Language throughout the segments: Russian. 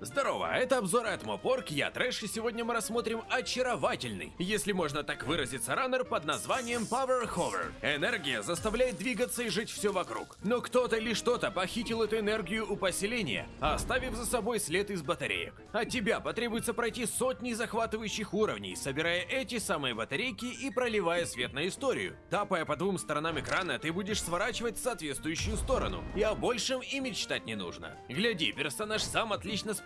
Здорово, это обзор от Мопорг, я Трэш, и сегодня мы рассмотрим очаровательный, если можно так выразиться, раннер под названием Power Hover. Энергия заставляет двигаться и жить все вокруг. Но кто-то или что-то похитил эту энергию у поселения, оставив за собой след из батареек. От тебя потребуется пройти сотни захватывающих уровней, собирая эти самые батарейки и проливая свет на историю. Тапая по двум сторонам экрана, ты будешь сворачивать в соответствующую сторону, и о большем и мечтать не нужно. Гляди, персонаж сам отлично справляется,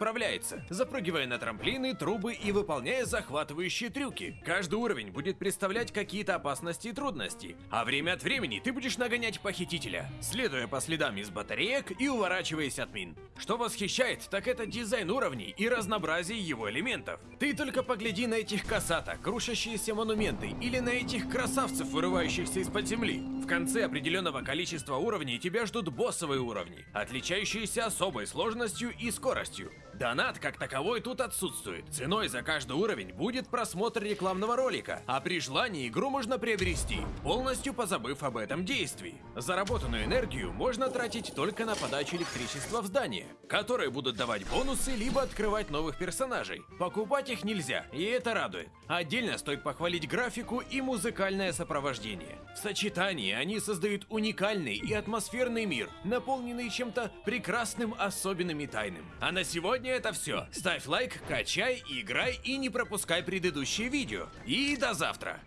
запрыгивая на трамплины, трубы и выполняя захватывающие трюки. Каждый уровень будет представлять какие-то опасности и трудности, а время от времени ты будешь нагонять похитителя, следуя по следам из батареек и уворачиваясь от мин. Что восхищает, так это дизайн уровней и разнообразие его элементов. Ты только погляди на этих косаток, крушащиеся монументы, или на этих красавцев, вырывающихся из-под земли. Конце определенного количества уровней тебя ждут боссовые уровни, отличающиеся особой сложностью и скоростью. Донат как таковой тут отсутствует. Ценой за каждый уровень будет просмотр рекламного ролика, а при желании игру можно приобрести, полностью позабыв об этом действии. Заработанную энергию можно тратить только на подачу электричества в здание, которые будут давать бонусы либо открывать новых персонажей. Покупать их нельзя, и это радует. Отдельно стоит похвалить графику и музыкальное сопровождение. В сочетании они создают уникальный и атмосферный мир, наполненный чем-то прекрасным, особенным и тайным. А на сегодня это все. Ставь лайк, качай, играй и не пропускай предыдущие видео. И до завтра!